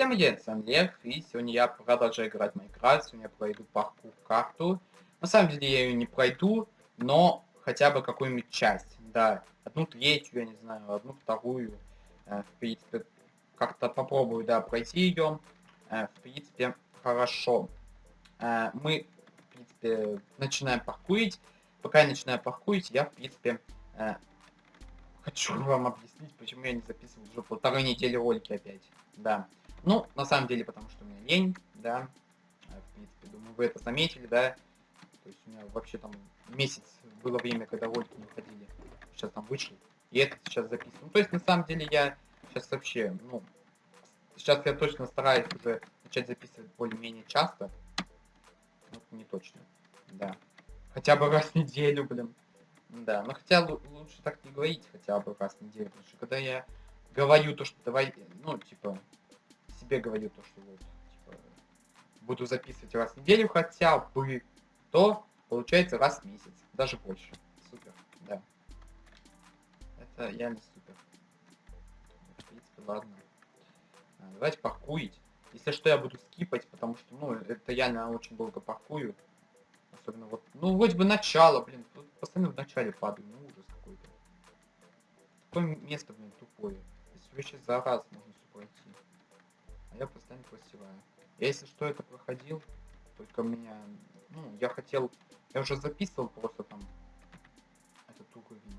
Всем привет, с вами Лев, и сегодня я продолжаю играть в Майнкрафт, сегодня я пройду паркур карту. На самом деле я ее не пройду, но хотя бы какую-нибудь часть, да. Одну третью, я не знаю, одну вторую. Э, в принципе, как-то попробую, да, пройти ее. Э, в принципе, хорошо. Э, мы, в принципе, начинаем паркурить. Пока я начинаю паркурить, я, в принципе, хочу вам объяснить, почему я не записывал уже полторы недели ролики опять. Да. Ну, на самом деле, потому что у меня лень, да. Э, в принципе, думаю, вы это заметили, да. То есть у меня вообще там месяц было время, когда ролики не выходили. Сейчас там вышел. И это сейчас записываю. Ну, то есть, на самом деле, я сейчас вообще, ну, сейчас я точно стараюсь уже начать записывать более-менее часто. Вот не точно, да. Хотя бы раз в неделю, блин. Да, но хотя лучше так не говорить хотя бы раз в неделю, потому что когда я говорю то, что давай, ну, типа, себе говорю то, что вот, типа, буду записывать раз в неделю хотя бы, то получается раз в месяц, даже больше. Супер, да. Это реально супер. В принципе, ладно. А, давайте паркуить. Если что, я буду скипать, потому что, ну, это реально очень долго паркую. Особенно вот, ну, вроде бы начало, блин, постоянно в начале падаю, ну, ужас какой-то. Какое место, блин, тупое. Здесь вообще за раз можно все пройти а я постоянно просеваю. Я, если что, это проходил, только меня, ну, я хотел, я уже записывал просто там этот уровень,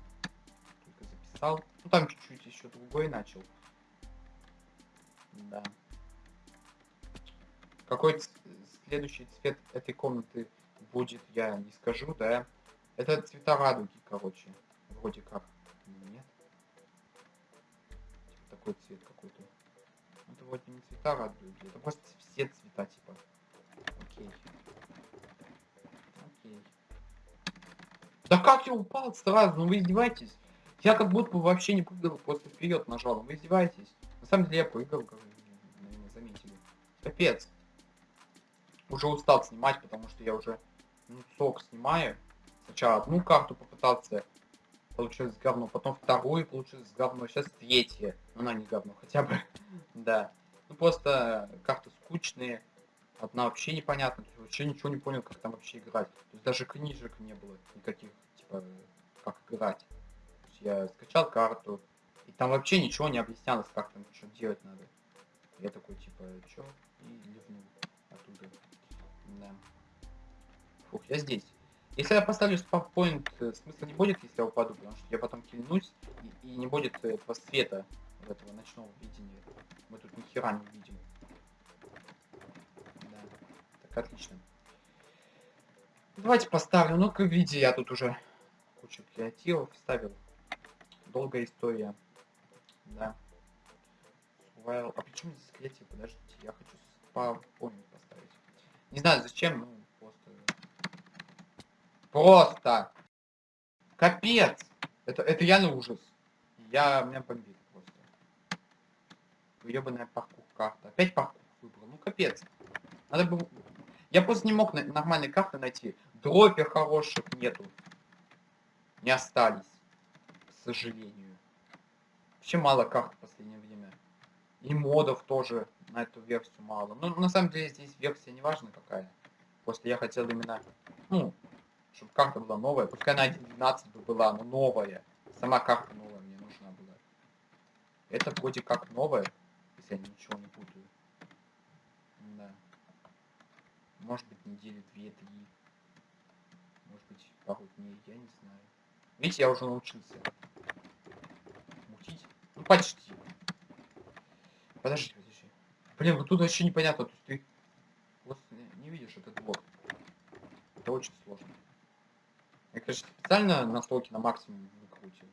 только записал, ну, там чуть-чуть еще другой начал, да. Какой следующий цвет этой комнаты будет, я не скажу, да. Это цвета радуги, короче, вроде как, нет. Типа такой цвет какой-то вроде не цвета радуют, это просто все цвета, типа. Окей. Окей. Да как я упал сразу? Ну вы издеваетесь? Я как будто бы вообще не прыгал, просто вперед нажал. Вы издеваетесь? На самом деле я прыгал, как наверное, заметили. Капец. Уже устал снимать, потому что я уже ну, сок снимаю. Сначала одну карту попытался получилось говно, потом вторую получилось говно, сейчас третья. Ну, она не говно, хотя бы, да. Ну, просто карты скучные, одна вообще непонятна, вообще ничего не понял, как там вообще играть. То есть даже книжек не было никаких, типа, как играть. Я скачал карту, и там вообще ничего не объяснялось, как там что делать надо. Я такой, типа, чё? И ливнул оттуда. Да. Фух, я здесь. Если я поставлю спавпоинт, э, смысла не будет, если я упаду, потому что я потом кильнусь, и, и не будет этого света, этого ночного видения. Мы тут ни хера не видим. Да, так, отлично. Давайте поставлю, ну как видите, я тут уже кучу креативов вставил. Долгая история. Да. Well, а почему здесь креатив? Подождите, я хочу спавпоинт поставить. Не знаю зачем, ну Просто. Капец. Это, это реально ужас. Я, меня бомбит Ебаная паркур карта. Опять паркур выбрал. Ну капец. Надо бы... Я просто не мог нормальной карты найти. Дропер хороших нету. Не остались. К сожалению. Вообще мало карт в последнее время. И модов тоже на эту версию мало. Ну, на самом деле, здесь версия не важна какая. Просто я хотел именно, ну, чтобы карта была новая. Пускай на 1.12 бы была, но новая. Сама карта новая мне нужна была. Это вроде как новая, я ничего не путаю. Да. Может быть недели две-три. Может быть пару дней, я не знаю. Видите, я уже научился. Мутить? Ну почти. Подожди, подожди. Блин, вот тут вообще непонятно. То ты вот не видишь этот блок. Это очень сложно. Я, конечно, специально настройки на максимум выкрутил.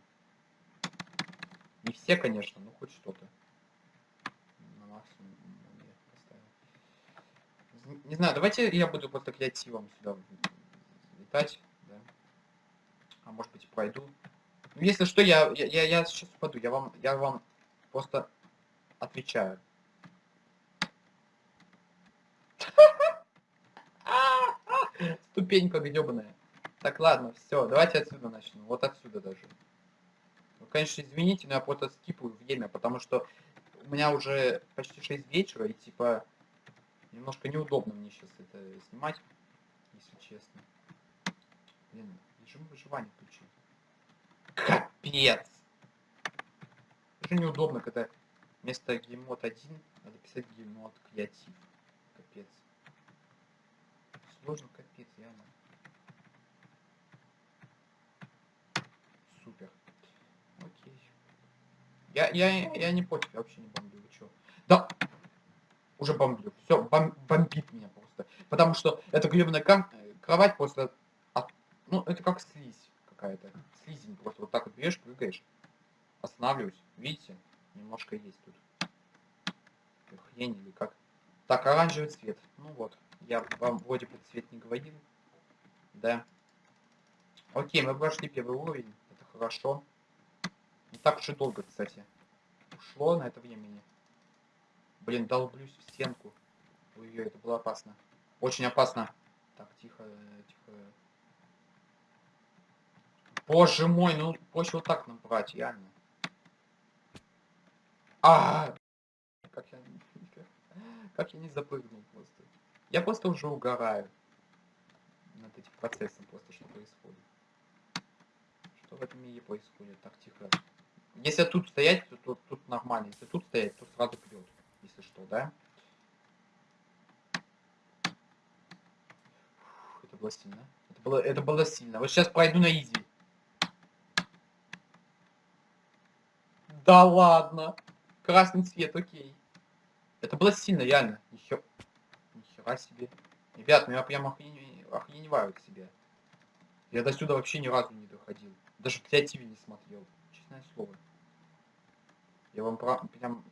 Не все, конечно, но хоть что-то. На максимум поставил. Не знаю, давайте я буду просто креативом сюда летать, да. А может быть пройду. Ну, если что, я, я, я, я сейчас упаду. Я вам, я вам просто отвечаю. Ступенька гребаная. Так, ладно, все, давайте отсюда начнем. Вот отсюда даже. Ну, конечно, извините, но я просто скипаю время, потому что у меня уже почти 6 вечера, и типа немножко неудобно мне сейчас это снимать, если честно. Блин, режим выживания включил. Капец! Уже неудобно, когда вместо геймод 1 надо писать геймод креатив. Капец. Сложно капец, реально. Супер. Окей. Я, я, я не против, я вообще не бомблю, вы чё? Да! Уже бомблю. Все, бом, бомбит меня просто. Потому что эта гребаная кровать просто... От, ну, это как слизь какая-то. Слизень просто вот так вот берешь, прыгаешь. Останавливаюсь. Видите? Немножко есть тут. Хрень или как. Так, оранжевый цвет. Ну вот. Я вам вроде бы цвет не говорил. Да. Окей, мы прошли первый уровень. Это хорошо. Не так уж и долго, кстати. Ушло на это времени. Блин, долблюсь в стенку. Ой-ой, это было опасно. Очень опасно. Так, тихо, тихо. Боже мой, ну проще вот так набрать, реально. А, как я, как я не запрыгнул просто. Я просто уже угораю над этим процессом, просто что происходит. Что в этом мире происходит? Так, тихо. Если тут стоять, то тут, тут нормально. Если тут стоять, то сразу прет. Если что, да? Фух, это было сильно. Это было, это было сильно. Вот сейчас пройду на изи. Да ладно. Красный цвет, окей. Это было сильно, реально. Нихер... Нихера себе. Ребят, ну я прям охрен... себе. Я до сюда вообще ни разу не доходил. Даже в креативе не смотрел. Честное слово. Я вам прям,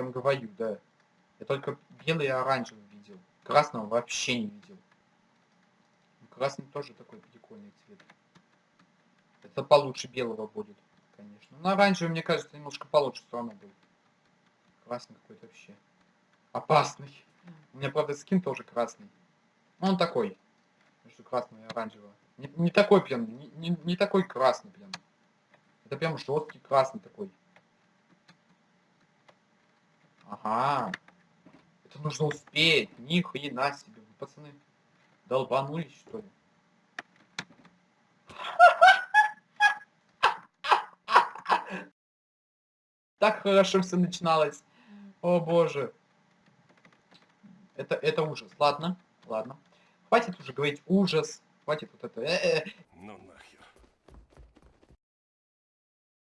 прям говорю, да. Я только белый и оранжевый видел. Красного вообще не видел. Красный тоже такой прикольный цвет. Это получше белого будет, конечно. Но оранжевый, мне кажется, немножко получше все равно был. Красный какой-то вообще. Опасный. У меня, правда, скин тоже красный. Он такой. Между красным и оранжевым. Не, не такой прям, не, не, не такой красный прям. Это прям жесткий красный такой. Ага. Это нужно успеть. Ни хрена себе. Вы, пацаны, долбанулись, что ли? Так хорошо все начиналось. О боже. Это, это ужас. Ладно, ладно. Хватит уже говорить ужас. Хватит вот это. Э -э. Ну нахер.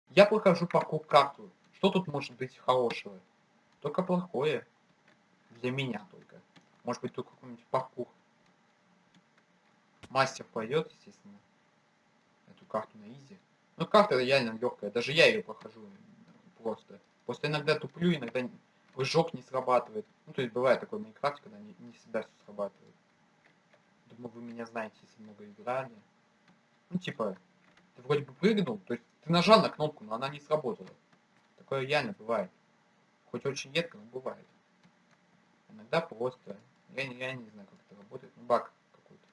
Я прохожу паркур карту. Что тут может быть хорошего? Только плохое. Для меня только. Может быть, тут какой-нибудь паркур. Мастер пойдет, естественно. Эту карту на изи. Ну, карта реально легкая. Даже я ее прохожу просто. Просто иногда туплю, иногда прыжок не срабатывает. Ну, то есть бывает такое в Майнкрафте, когда не, не всегда все срабатывает. Думаю, вы меня знаете, если много играли. Ну, типа, ты вроде бы прыгнул, то есть ты нажал на кнопку, но она не сработала. Такое реально бывает. Хоть очень редко, но бывает. Иногда просто... Я, я не знаю, как это работает. Ну, баг какой-то.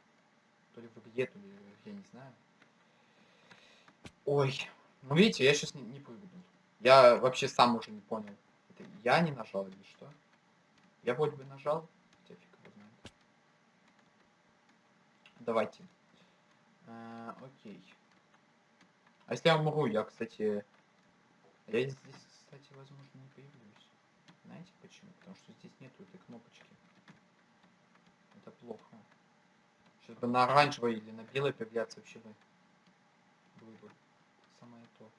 То ли в игре, то ли я не знаю. Ой. Ну, видите, я сейчас не, не прыгнул. Я вообще сам уже не понял. Это я не нажал или что? Я вроде бы нажал. Давайте. А, окей. А если я умру, я, кстати... Я здесь, кстати, возможно, не появлюсь. Знаете почему? Потому что здесь нету этой кнопочки. Это плохо. Сейчас бы на оранжевой или на белой появляться вообще бы было бы самое то.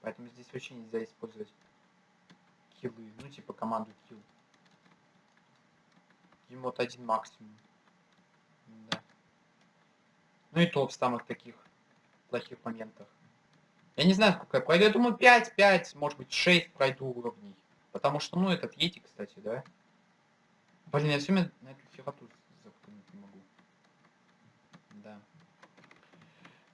Поэтому здесь вообще нельзя использовать киллы. Ну, типа команду kill. Емот один максимум. Да. Ну и то в самых таких плохих моментах. Я не знаю, сколько я пройду. Я думаю, 5, 5, может быть, 6 пройду уровней. Потому что, ну, этот Ети, кстати, да? Блин, я все на эту хероту заткнуть не могу. Да.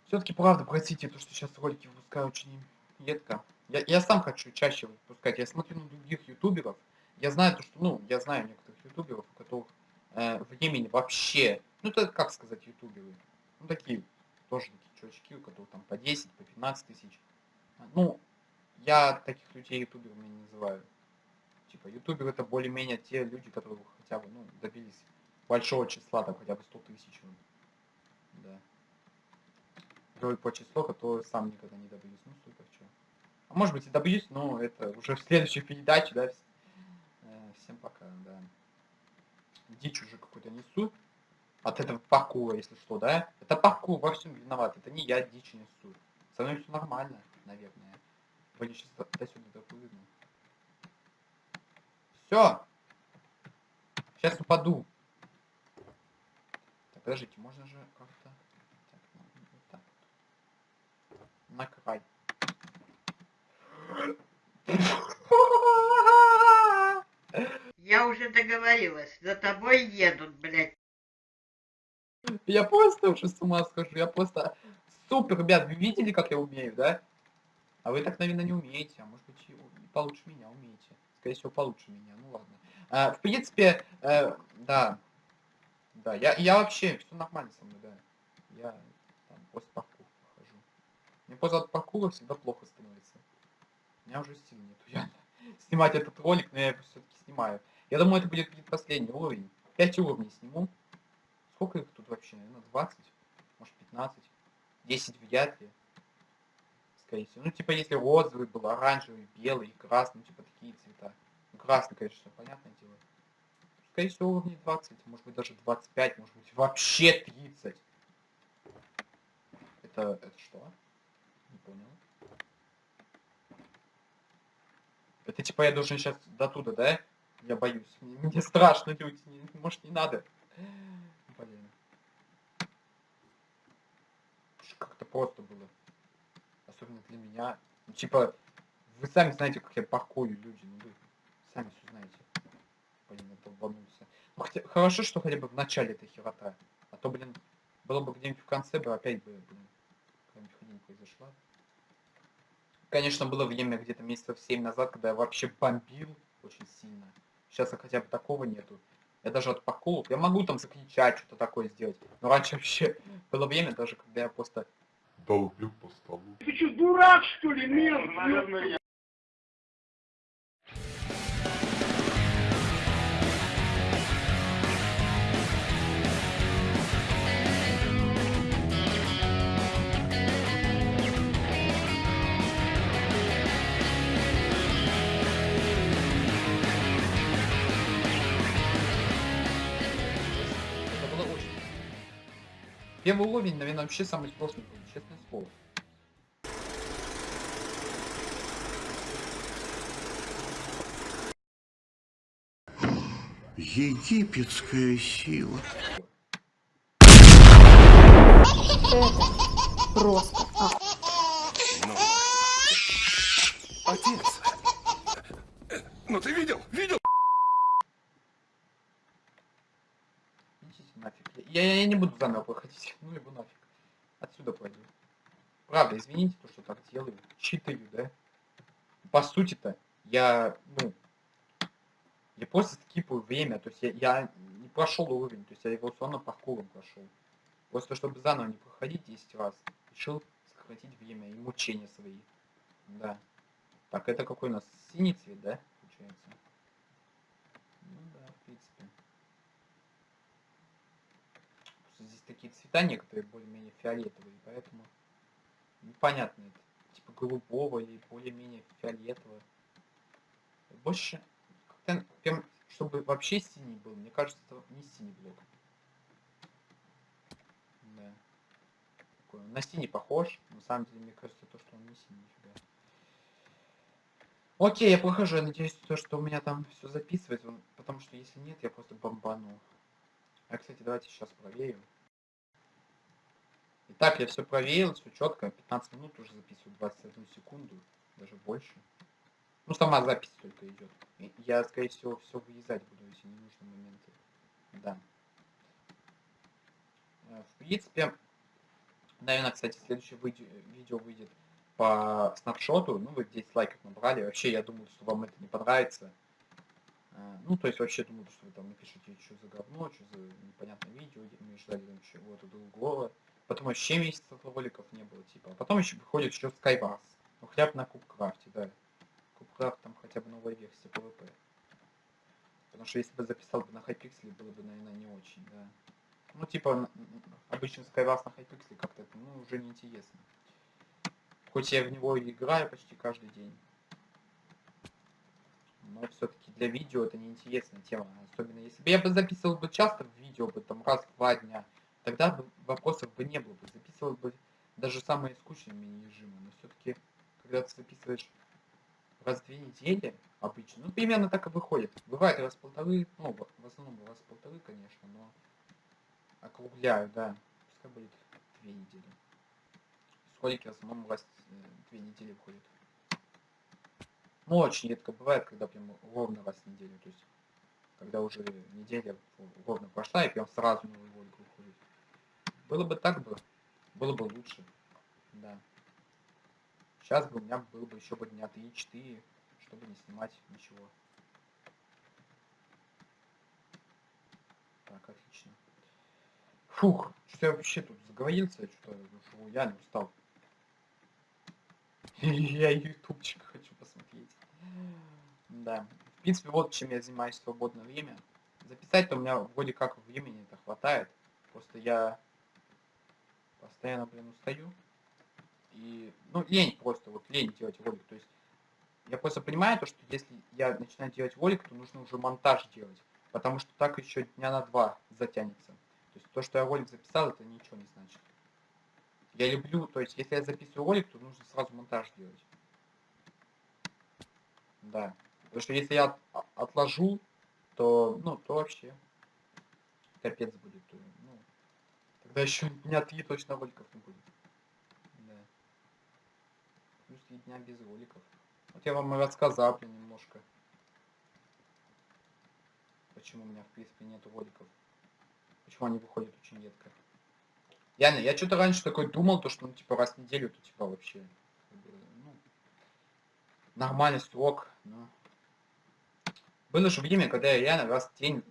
Все-таки, правда, простите, то, что сейчас ролики выпускаю очень редко. Я, я сам хочу чаще выпускать. Я смотрю на других ютуберов. Я знаю то, что, ну, я знаю некоторых ютуберов, у которых э, времени вообще, ну, это как сказать ютуберы, ну, такие, тоже такие чувачки, у которых там по 10, по 15 тысяч. Ну, я таких людей ютуберами не называю. Типа, ютубер это более-менее те люди, которые хотя бы, ну, добились большого числа, там, хотя бы 100 тысяч. ну, Да. Говорю по числу, которое сам никогда не добьюсь. Ну, супер, чё. А может быть и добьюсь, но это уже в следующей передаче, да. э, Всем пока, да. Дичь уже какую-то несу. От этого паркура, если что, да? Это паркур во всем виноват. Это не я дичь несу. Со мной все нормально, наверное. Вроде сейчас до сюда допрыгну. Все. Сейчас упаду. Так, подождите, можно же как-то... Так, ну, вот так. На край. Я уже договорилась, за тобой едут, блядь. Я просто уже с ума схожу. Я просто... Супер, ребят, вы видели, как я умею, да? А вы так, наверное, не умеете. А может быть, и получше меня умеете. Скорее всего, получше меня. Ну ладно. А, в принципе, э, да. Да, я, я вообще, все нормально со мной, да. Я там после паркура хожу. Мне после от паркура всегда плохо становится. У меня уже сил нету. Я снимать этот ролик, но я его все-таки снимаю. Я думаю, это будет предпоследний уровень. 5 уровней сниму. Сколько их тут вообще? Наверное, 20? Может, 15? 10 вряд ли. Всего. Ну, типа, если розовый был, оранжевый, белый, красный, типа, такие цвета. Ну, красный, конечно, понятное дело. Скорее всего, уровней 20, может быть, даже 25, может быть, вообще 30. Это, это что? Не понял. Это типа я должен сейчас до туда, да? Я боюсь. Мне, мне страшно, люди. Не- может, не надо. Блин. Как-то просто было. Особенно для меня. Ну, типа, вы сами знаете, как я паркую, люди. Ну, вы сами все знаете. Блин, я долбанулся. Ну, хотя, хорошо, что хотя бы в начале этой херота. А то, блин, было бы где-нибудь в конце бы опять бы, блин, какая-нибудь хуйня произошла. Конечно, было время где-то месяцев 7 назад, когда я вообще бомбил очень сильно. Сейчас хотя бы такого нету. Я даже от паркуров, я могу там закричать, что-то такое сделать. Но раньше вообще было время даже, когда я просто... долблю по столу. Ты что, дурак, что ли, мент? Это было очень... Первый уровень, наверное, вообще самый сложный был, честное слово. Египетская сила. Просто. А, Отец! Ну ты видел? Видел? Идите нафиг. Я, я, я не буду заново проходить. Ну его нафиг. Отсюда пойду. Правда, извините, то, что так делаю. Читаю, да? По сути-то, я, ну, я просто скипаю время. То есть я, я не прошел уровень. То есть я его равно паркуром прошел. Просто чтобы заново не проходить 10 раз, решил сократить время и мучения свои. Да. Так, это какой у нас синий цвет, да? Получается. Ну да, в принципе. Просто здесь такие цвета некоторые более-менее фиолетовые, поэтому непонятно это. Типа голубого или более-менее фиолетового. Больше прям, чтобы вообще синий был, мне кажется, это не синий блок. Да. Такой, на синий похож, на самом деле мне кажется, то, что он не синий нифига. Окей, я прохожу, я надеюсь, то, что у меня там все записывается, потому что если нет, я просто бомбану. А, кстати, давайте сейчас проверим. Итак, я все проверил, все четко, 15 минут уже записываю, 21 секунду, даже больше. Ну, сама запись только идет. Я, скорее всего, все вырезать буду, если не нужны моменты. Да. Э, В принципе, наверное, кстати, следующее видео выйдет по снапшоту. Ну, вы 10 лайков набрали. Вообще, я думаю, что вам это не понравится. Э, Ну, то есть, вообще, думаю, что вы там напишите, что за говно, что за непонятное видео, мы ждали там чего-то другого. Потом вообще месяцев роликов не было, типа. А потом еще выходит еще Skywars. Ну, хотя бы на Кубкрафте, да. Кубкрафт там хотя бы новая версия PvP. Потому что если бы записал бы на хайпикселе, было бы, наверное, не очень, да. Ну, типа, обычно Skywars на хайпикселе как-то, ну, уже неинтересно. Хоть я в него и играю почти каждый день. Но все-таки для видео это неинтересная тема. Особенно если бы я бы записывал бы часто в видео, бы там раз два дня, тогда бы вопросов бы не было бы. Записывал бы даже самые скучные мини-режимы. Но все-таки, когда ты записываешь раз в две недели, обычно, ну, примерно так и выходит. Бывает раз в полторы, ну, в в основном раз в полторы, конечно, но округляю, да. Пускай будет две недели. Ролики в основном раз э, две недели выходят. Ну, очень редко бывает, когда прям ровно раз в неделю. То есть, когда уже неделя ровно прошла, и прям сразу новый ролик выходит. Было бы так бы, было бы лучше. Да. Сейчас бы у меня было бы еще бы дня 3-4, чтобы не снимать ничего. Так, отлично. Фух, что я вообще тут заговорился, что я не устал. Я ютубчик хочу посмотреть. Да. В принципе, вот чем я занимаюсь в свободное время. Записать-то у меня вроде как времени это хватает. Просто я постоянно, блин, устаю. И, ну, лень просто, вот лень делать ролик. То есть, я просто понимаю то, что если я начинаю делать ролик, то нужно уже монтаж делать. Потому что так еще дня на два затянется. То есть, то, что я ролик записал, это ничего не значит. Я люблю, то есть, если я записываю ролик, то нужно сразу монтаж делать. Да. Потому что если я а- отложу, то, ну, то вообще капец будет. Ну, тогда еще дня три точно роликов не будет. Да. Плюс три дня без роликов. Вот я вам рассказал, немножко. Почему у меня, в принципе, нет роликов. Почему они выходят очень редко. Я, я что-то раньше такой думал, то, что, ну, типа, раз в неделю, то, типа, вообще, ну, нормальный срок, но... Было же время, когда я реально раз в день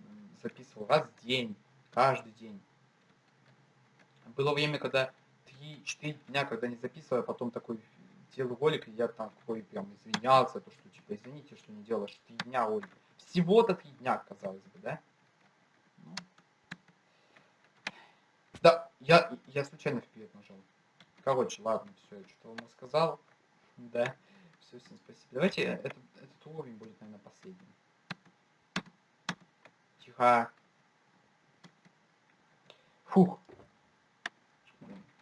записывал, раз в день, каждый день. Было время, когда 3-4 дня, когда не записывал, а потом такой делаю ролик, и я такой прям извинялся, то, что, типа, извините, что не делаешь 3 дня ролик. Всего-то 3 дня, казалось бы, да? Ну, да, я, я случайно вперед нажал. Короче, ладно, все, что вам рассказал. Да, все, всем спасибо. Давайте этот, этот уровень будет, наверное, последним. Тихо. Фух.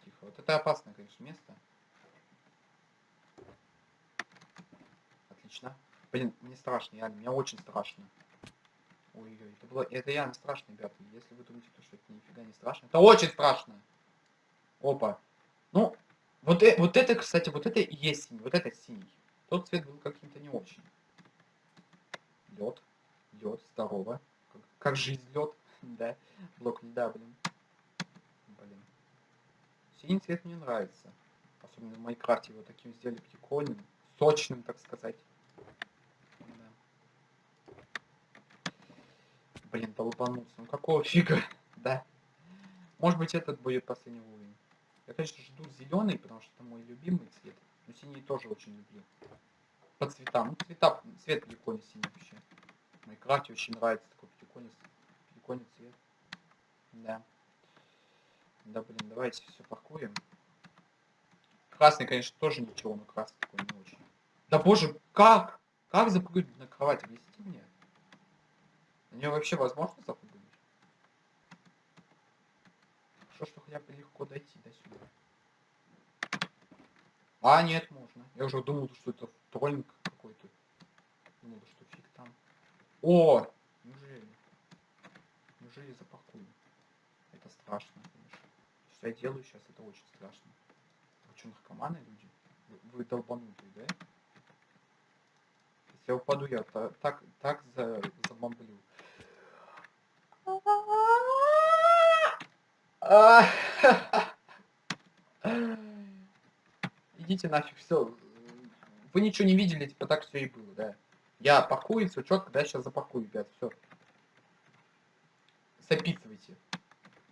Тихо. Вот это опасное, конечно, место. Отлично. Блин, мне страшно, реально, мне очень страшно. Ой-ой, это было, это реально страшно, ребята. Если вы думаете, то, что это нифига не страшно, это очень страшно. Опа. Ну, вот, э- вот это, кстати, вот это и есть синий, вот это синий. Тот цвет был каким-то не очень. Лед, лед, здорово. Как, как жизнь лед, да. Блок льда, блин. Блин. Синий цвет мне нравится. Особенно в Майнкрафте его таким сделали прикольным, сочным, так сказать. Блин, долбанулся. Ну какого фига, да? Может быть этот будет последний уровень. Я, конечно, жду зеленый, потому что это мой любимый цвет. Но синий тоже очень люблю. По цветам. Ну, цвета, цвет прикольный синий вообще. В Майнкрафте очень нравится такой прикольный, прикольный цвет. Да. Да, блин, давайте все паркуем. Красный, конечно, тоже ничего, но красный такой не очень. Да боже, как? Как запрыгнуть на кровать? Объясните мне. На нее вообще возможно запрыгнуть? Хорошо, что хотя бы легко дойти до сюда. А, нет, можно. Я уже думал, что это троллинг какой-то. Думал, что фиг там. О! Неужели? Неужели я запаркую? Это страшно, конечно. Что я делаю сейчас, это очень страшно. Вы что, наркоманы люди? Вы, вы долбанутые, да? Я упаду, я та- так, так за, забомблю. Идите нафиг, все. Вы ничего не видели, типа так все и было, да. Я паркую, все четко, да, сейчас запаркую, ребят, все. Записывайте.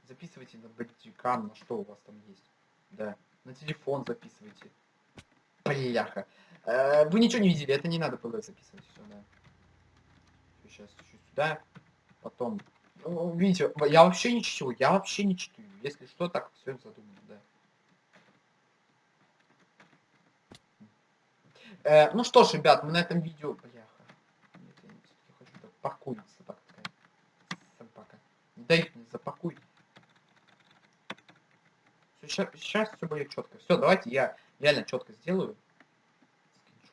Записывайте на бандикам, на что у вас там есть. Да. На телефон записывайте. Бляха. Э, Вы ничего не видели, это не надо было записывать, все, сейчас чуть сюда. Потом... Ну, Видите, я вообще не чтю, я вообще не чту. Если что, так все задумано, да. Э, ну что ж, ребят, мы на этом видео... Бляха. Нет, я все-таки хочу так собака такая. Собака. Дай мне запаркуй. Сейчас, сейчас все будет четко. Все, давайте я реально четко сделаю.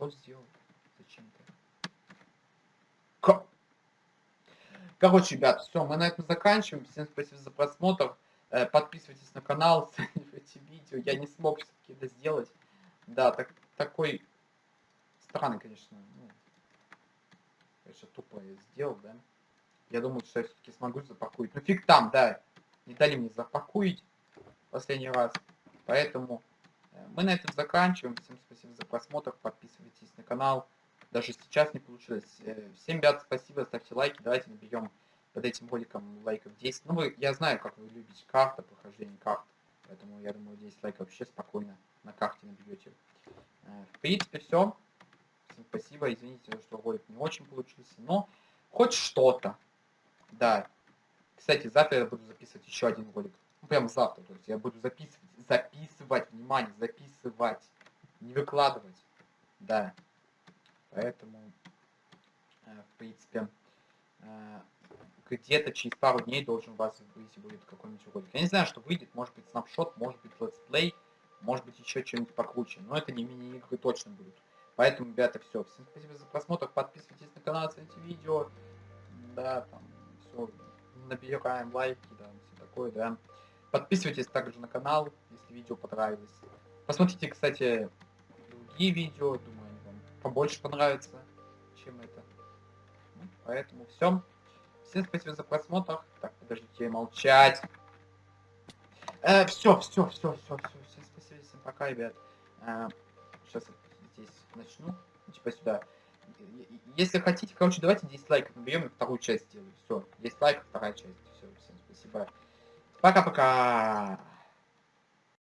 Скриншот сделал. Зачем-то. Ко- Короче, ребят, все, мы на этом заканчиваем. Всем спасибо за просмотр. Э, Подписывайтесь на канал, оценивайте видео. Я не смог все-таки это сделать. Да, так, такой странный, конечно. Ну, конечно, тупо я сделал, да. Я думал, что я все-таки смогу запакуить. Ну фиг там, да. Не дали мне запакуить последний раз. Поэтому мы на этом заканчиваем. Всем спасибо за просмотр. Подписывайтесь на канал. Даже сейчас не получилось. Э, Всем, ребят, спасибо. Ставьте лайки. Давайте наберем под этим роликом лайков 10. Ну, вы, я знаю, как вы любите карты, прохождение карт. Поэтому, я думаю, 10 лайков вообще спокойно на карте наберете. Э, В принципе, все. Всем спасибо. Извините, что ролик не очень получился. Но хоть что-то. Да. Кстати, завтра я буду записывать еще один ролик. Ну, прям завтра. То есть я буду записывать, записывать, внимание, записывать. Не выкладывать. Да. Поэтому, э, в принципе, э, где-то через пару дней должен у вас выйти будет какой-нибудь ролик. Я не знаю, что выйдет. Может быть, snapshot, может быть, let's play, может быть, еще что-нибудь покруче. Но это не мини-игры точно будут. Поэтому, ребята, все. Всем спасибо за просмотр. Подписывайтесь на канал, оцените видео. Да, там, все. Набираем лайки, да, все такое, да. Подписывайтесь также на канал, если видео понравилось. Посмотрите, кстати, другие видео. Думаю, вам побольше понравятся, чем это. Ну, поэтому все. Всем спасибо за просмотр. Так, подождите, молчать. все, все, все, все, все. Всем спасибо, всем пока, ребят. сейчас здесь начну. Ну, Типа сюда. Если хотите, короче, давайте 10 лайков наберем и вторую часть сделаю. Все, 10 лайков, вторая часть. Все, всем спасибо. Пока-пока.